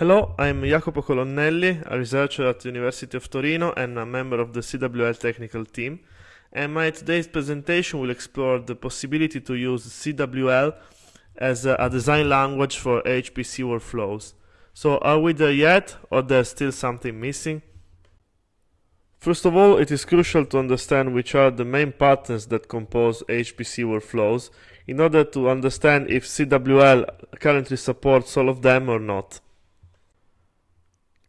Hello, I'm Jacopo Colonnelli, a researcher at the University of Torino and a member of the CWL technical team. And my today's presentation will explore the possibility to use CWL as a, a design language for HPC workflows. So are we there yet or there's still something missing? First of all, it is crucial to understand which are the main patterns that compose HPC workflows in order to understand if CWL currently supports all of them or not.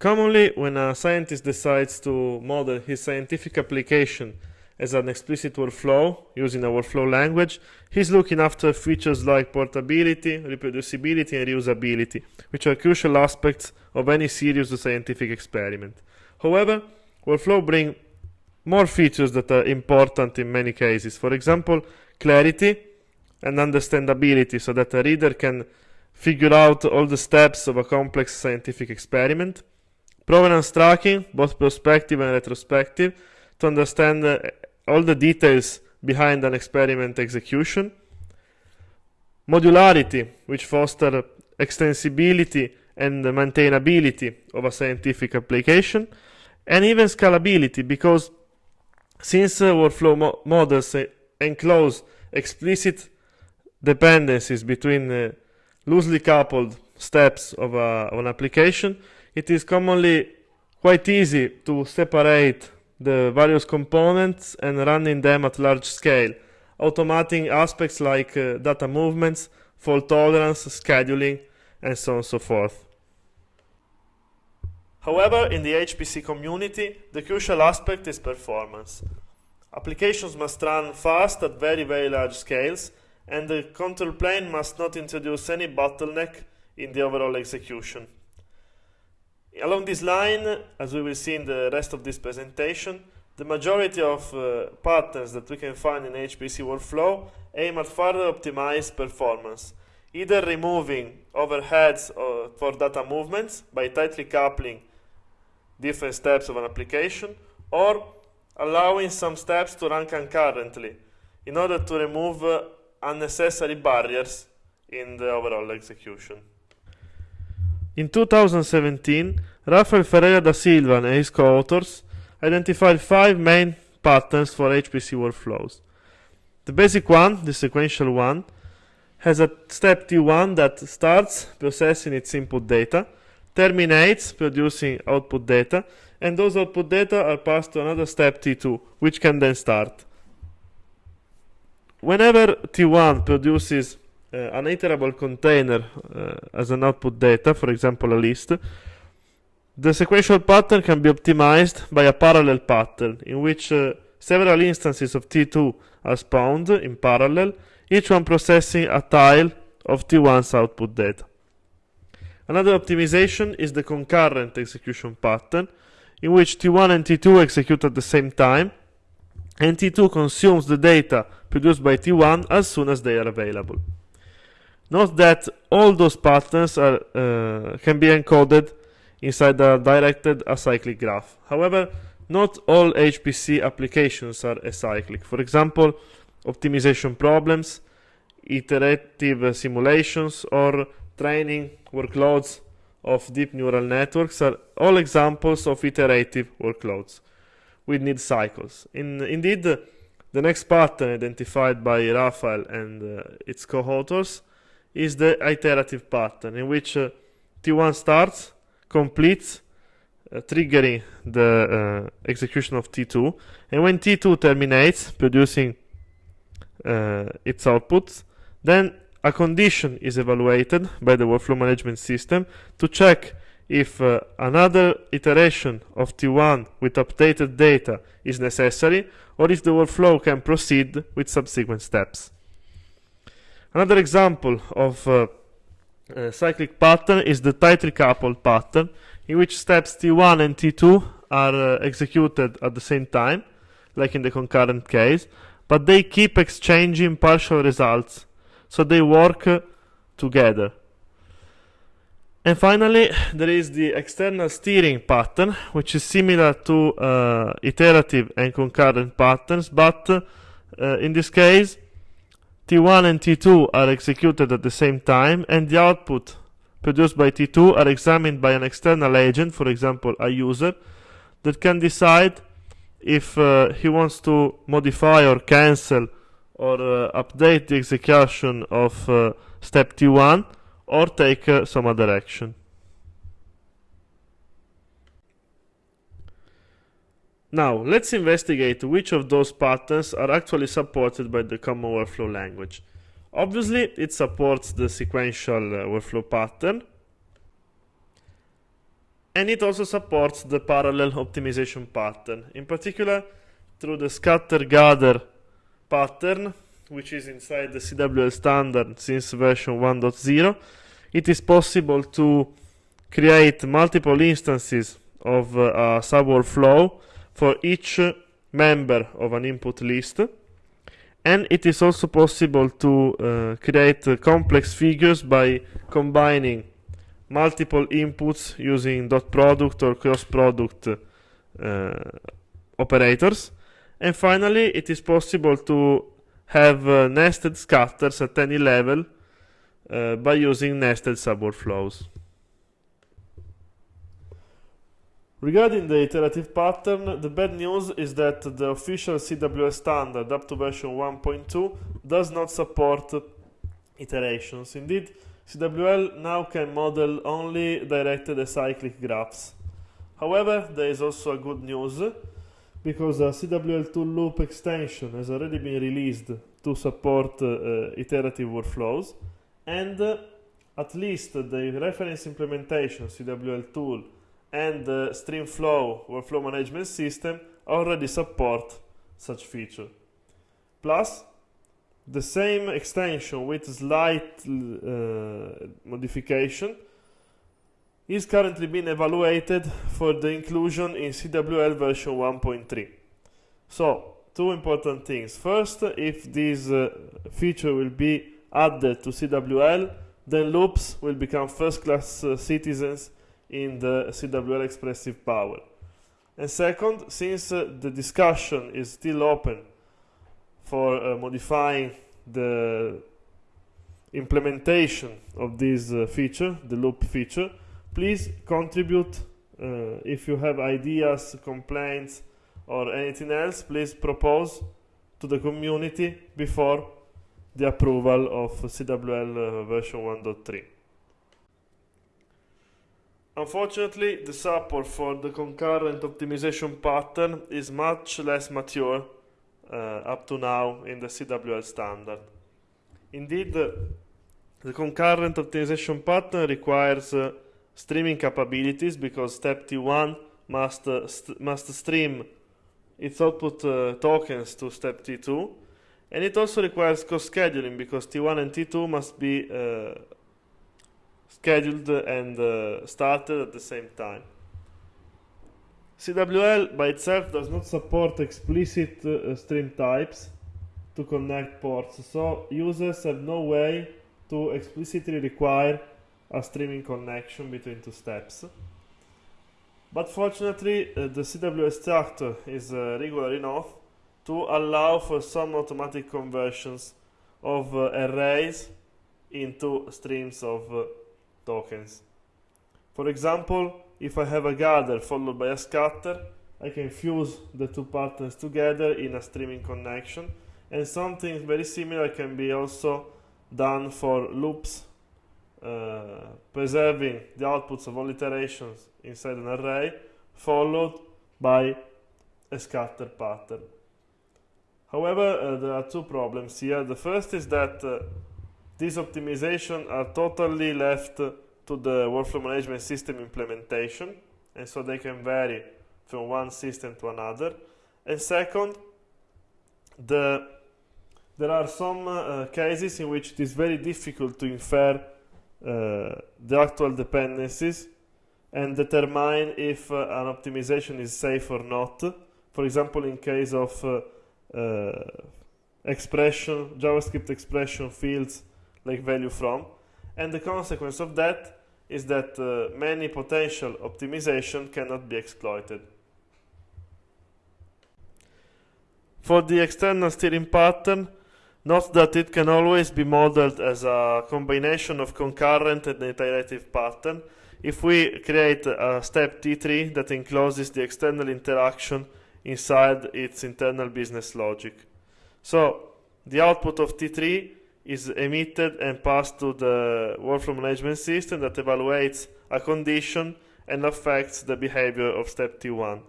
Commonly, when a scientist decides to model his scientific application as an explicit workflow using a workflow language, he's looking after features like portability, reproducibility, and reusability, which are crucial aspects of any serious scientific experiment. However, Workflow bring more features that are important in many cases. For example, clarity and understandability so that a reader can figure out all the steps of a complex scientific experiment. Provenance tracking, both prospective and retrospective, to understand uh, all the details behind an experiment execution. Modularity, which foster extensibility and maintainability of a scientific application and even scalability because since uh, workflow mo models uh, enclose explicit dependencies between uh, loosely coupled steps of, a, of, an application, it is commonly quite easy to separate the various components and running them at large scale, automating aspects like uh, data movements, fault tolerance, scheduling, and so on and so forth. However, in the HPC community, the crucial aspect is performance. Applications must run fast at very, very large scales, and the control plane must not introduce any bottleneck in the overall execution. Along this line, as we will see in the rest of this presentation, the majority of uh, patterns that we can find in HPC workflow aim at further optimize performance, either removing overheads uh, for data movements by tightly coupling different steps of an application, or allowing some steps to run concurrently in order to remove uh, unnecessary barriers in the overall execution. In 2017, Rafael Ferreira da Silva and his co-authors identified five main patterns for HPC workflows. The basic one, the sequential one, has a step T1 that starts processing its input data, terminates producing output data, and those output data are passed to another step T2, which can then start. Whenever T1 produces an iterable container uh, as an output data, for example a list, the sequential pattern can be optimized by a parallel pattern in which uh, several instances of T2 are spawned in parallel, each one processing a tile of T1's output data. Another optimization is the concurrent execution pattern, in which T1 and T2 execute at the same time, and T2 consumes the data produced by T1 as soon as they are available. Note that all those patterns are, uh, can be encoded inside a directed acyclic graph. However, not all HPC applications are acyclic. For example, optimization problems, iterative simulations, or training workloads of deep neural networks are all examples of iterative workloads with need cycles. In, indeed, the next pattern identified by Rafael and uh, its co-authors is the iterative pattern in which uh, T1 starts, completes, uh, triggering the uh, execution of T2, and when T2 terminates, producing uh, its outputs, then a condition is evaluated by the workflow management system to check if uh, another iteration of T1 with updated data is necessary or if the workflow can proceed with subsequent steps. Another example of uh, a cyclic pattern is the tightly coupled pattern in which steps T1 and T2 are uh, executed at the same time, like in the concurrent case, but they keep exchanging partial results so they work together. And finally, there is the external steering pattern, which is similar to uh, iterative and concurrent patterns, but uh, in this case, T1 and T2 are executed at the same time, and the output produced by T2 are examined by an external agent, for example, a user, that can decide if uh, he wants to modify or cancel or uh, update the execution of uh, step T1 or take uh, some other action. Now, let's investigate which of those patterns are actually supported by the Common Workflow language. Obviously, it supports the sequential uh, workflow pattern, and it also supports the parallel optimization pattern, in particular through the scatter gather pattern, which is inside the CWL standard since version 1.0. It is possible to create multiple instances of uh, a subworkflow for each member of an input list and it is also possible to uh, create uh, complex figures by combining multiple inputs using dot product or cross product uh, operators and finally it is possible to have uh, nested scatters at any level uh, by using nested subworkflows. Regarding the iterative pattern, the bad news is that the official CWL standard up to version 1.2 does not support iterations. Indeed, CWL now can model only directed acyclic graphs. However, there is also a good news because a CWL tool loop extension has already been released to support uh, iterative workflows and uh, at least the reference implementation CWL tool and the StreamFlow workflow management system already support such feature. Plus, the same extension with slight uh, modification is currently being evaluated for the inclusion in CWL version 1.3. So, two important things. First, if this uh, feature will be added to CWL, then loops will become first-class uh, citizens in the CWL expressive power. And second, since uh, the discussion is still open for uh, modifying the implementation of this uh, feature, the loop feature, please contribute uh, if you have ideas, complaints, or anything else, please propose to the community before the approval of CWL uh, version 1.3. Unfortunately, the support for the concurrent optimization pattern is much less mature uh, up to now in the CWL standard. Indeed, the concurrent optimization pattern requires uh, streaming capabilities because step T1 must, uh, st must stream its output uh, tokens to step T2 and it also requires co-scheduling because T1 and T2 must be uh, scheduled and uh, started at the same time. CWL by itself does not support explicit uh, stream types to connect ports, so users have no way to explicitly require a streaming connection between two steps. But fortunately, uh, the CWL structure is uh, regular enough to allow for some automatic conversions of uh, arrays into streams of uh, tokens. For example, if I have a gather followed by a scatter, I can fuse the two patterns together in a streaming connection and something very similar can be also done for loops uh, preserving the outputs of all iterations inside an array followed by a scatter pattern. However, uh, there are two problems here. The first is that uh, these optimizations are totally left to the workflow management system implementation, and so they can vary from one system to another. And second, the, there are some uh, cases in which it is very difficult to infer uh, the actual dependencies and determine if uh, an optimization is safe or not. For example, in case of uh, uh, expression, JavaScript expression fields like value from. And the consequence of that is that uh, many potential optimization cannot be exploited. For the external steering pattern, Note that it can always be modeled as a combination of concurrent and iterative pattern if we create a step T3 that encloses the external interaction inside its internal business logic. So the output of T3 is emitted and passed to the workflow management system that evaluates a condition and affects the behavior of step T1.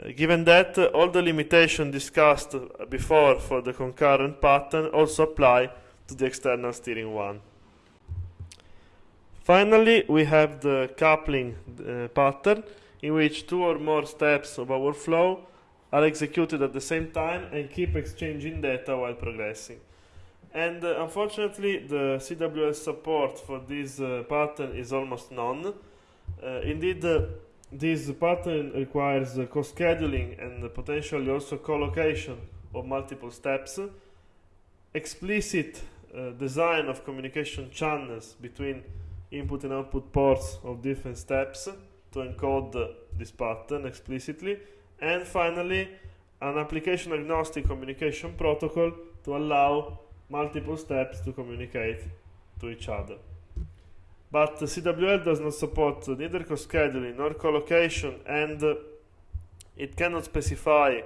Uh, given that, uh, all the limitations discussed before for the concurrent pattern also apply to the external steering one. Finally, we have the coupling uh, pattern in which two or more steps of our flow are executed at the same time and keep exchanging data while progressing. And uh, unfortunately, the CWL support for this uh, pattern is almost none. Uh, indeed, uh, this pattern requires uh, co-scheduling and potentially also co-location of multiple steps, explicit design of communication channels between input and output ports of different steps to encode this pattern explicitly, and finally, an application agnostic communication protocol to allow multiple steps to communicate to each other. But CWL does not support neither co-scheduling nor co-location and it cannot specify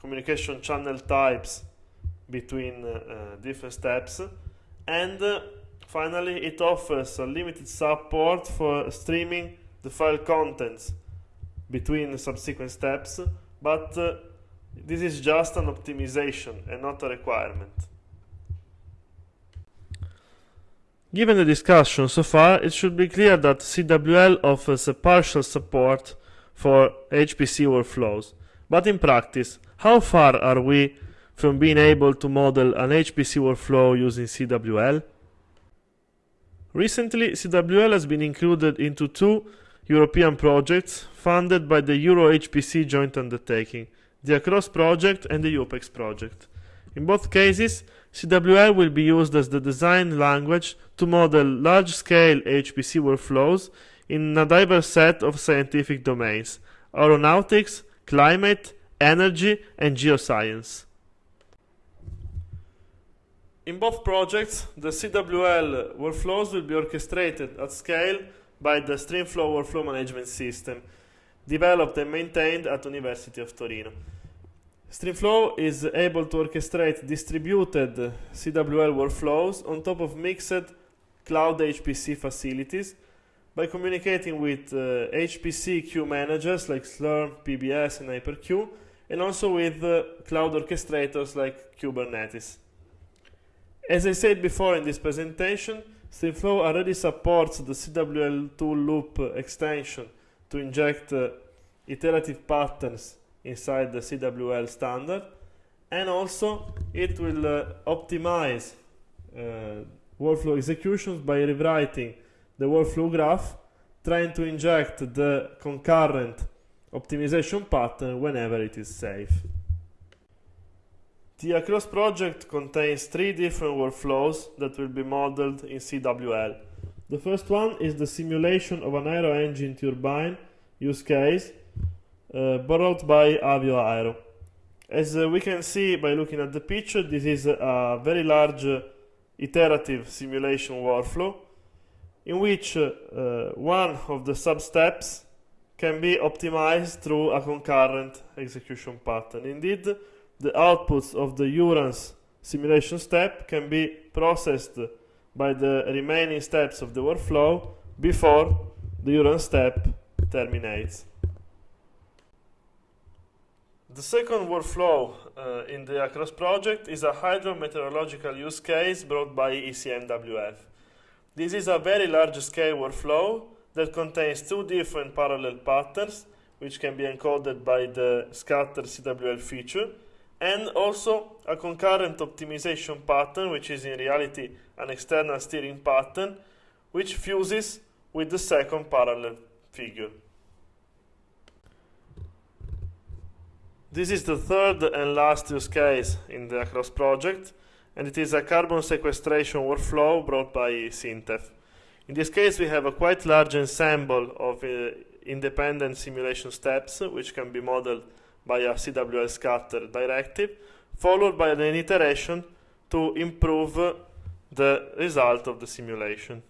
communication channel types between uh, different steps and uh, finally it offers a limited support for streaming the file contents between subsequent steps but uh, this is just an optimization and not a requirement. Given the discussion so far, it should be clear that CWL offers a partial support for HPC workflows. But in practice, how far are we from being able to model an HPC workflow using CWL? Recently, CWL has been included into two European projects funded by the EuroHPC joint undertaking, the Across project and the EUPEX project. In both cases, CWL will be used as the design language to model large-scale HPC workflows in a diverse set of scientific domains aeronautics, climate, energy, and geoscience. In both projects, the CWL workflows will be orchestrated at scale by the StreamFlow workflow management system, developed and maintained at University of Torino. StreamFlow is able to orchestrate distributed CWL workflows on top of mixed cloud HPC facilities by communicating with uh, HPC queue managers like Slurm, PBS, and HyperQueue, and also with uh, cloud orchestrators like Kubernetes. As I said before in this presentation, StreamFlow already supports the CWL tool loop extension to inject uh, iterative patterns inside the CWL standard and also it will uh, optimize uh, workflow executions by rewriting the workflow graph trying to inject the concurrent optimization pattern whenever it is safe. The Across project contains three different workflows that will be modeled in CWL. The first one is the simulation of an aero engine turbine use case uh, borrowed by Avio Aero. As uh, we can see by looking at the picture, this is a very large uh, iterative simulation workflow in which uh, uh, one of the sub-steps can be optimized through a concurrent execution pattern. Indeed, the outputs of the URANS simulation step can be processed by the remaining steps of the workflow before the URANS step terminates. The second workflow uh, in the Across project is a hydrometeorological use case brought by ECMWF. This is a very large-scale workflow that contains two different parallel patterns, which can be encoded by the scatter CWL feature, and also a concurrent optimization pattern, which is in reality an external steering pattern, which fuses with the second parallel figure. This is the third and last use case in the Across project, and it is a carbon sequestration workflow brought by SINTEF. In this case, we have a quite large ensemble of uh, independent simulation steps, which can be modeled by a CWL scatter directive, followed by an iteration to improve the result of the simulation.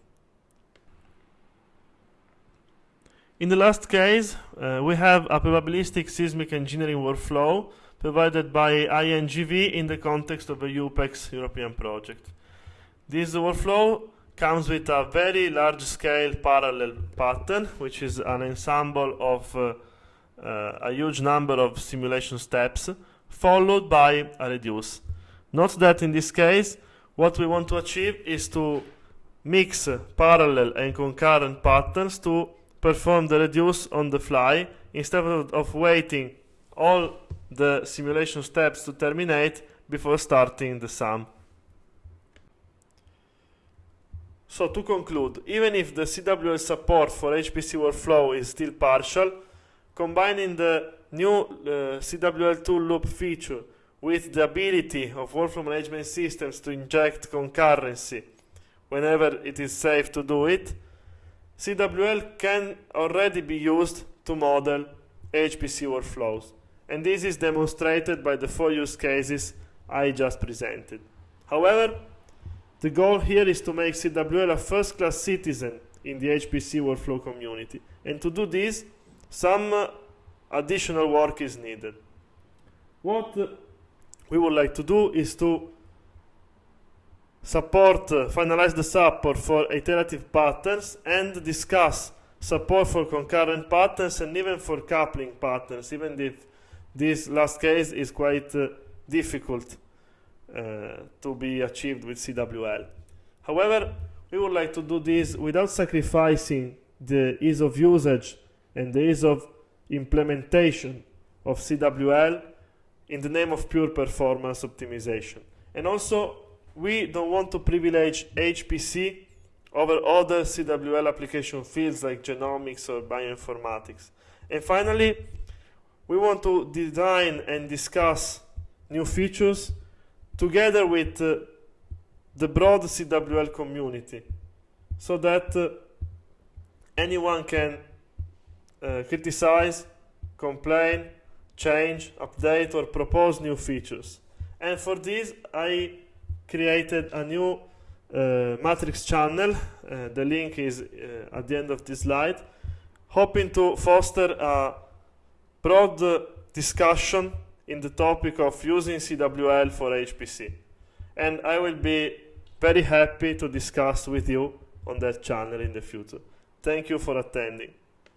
In the last case, uh, we have a probabilistic seismic engineering workflow provided by INGV in the context of a EUPEX European project. This workflow comes with a very large-scale parallel pattern, which is an ensemble of uh, uh, a huge number of simulation steps, followed by a reduce. Note that in this case, what we want to achieve is to mix parallel and concurrent patterns to perform the reduce on the fly instead of, waiting all the simulation steps to terminate before starting the sum. So to conclude, even if the CWL support for HPC workflow is still partial, combining the new uh, CWL tool loop feature with the ability of workflow management systems to inject concurrency whenever it is safe to do it, CWL can already be used to model HPC workflows. And this is demonstrated by the four use cases I just presented. However, the goal here is to make CWL a first-class citizen in the HPC workflow community. And to do this, some uh, additional work is needed. What uh, we would like to do is to support, uh, finalize the support for iterative patterns and discuss support for concurrent patterns and even for coupling patterns, even if this last case is quite uh, difficult uh, to be achieved with CWL. However, we would like to do this without sacrificing the ease of usage and the ease of implementation of CWL in the name of pure performance optimization. And also, we don't want to privilege HPC over other CWL application fields like genomics or bioinformatics. And finally, we want to design and discuss new features together with uh, the broad CWL community so that uh, anyone can uh, criticize, complain, change, update, or propose new features. And for this, I created a new uh, matrix channel. Uh, the link is uh, at the end of this slide, hoping to foster a broad discussion in the topic of using CWL for HPC. And I will be very happy to discuss with you on that channel in the future. Thank you for attending.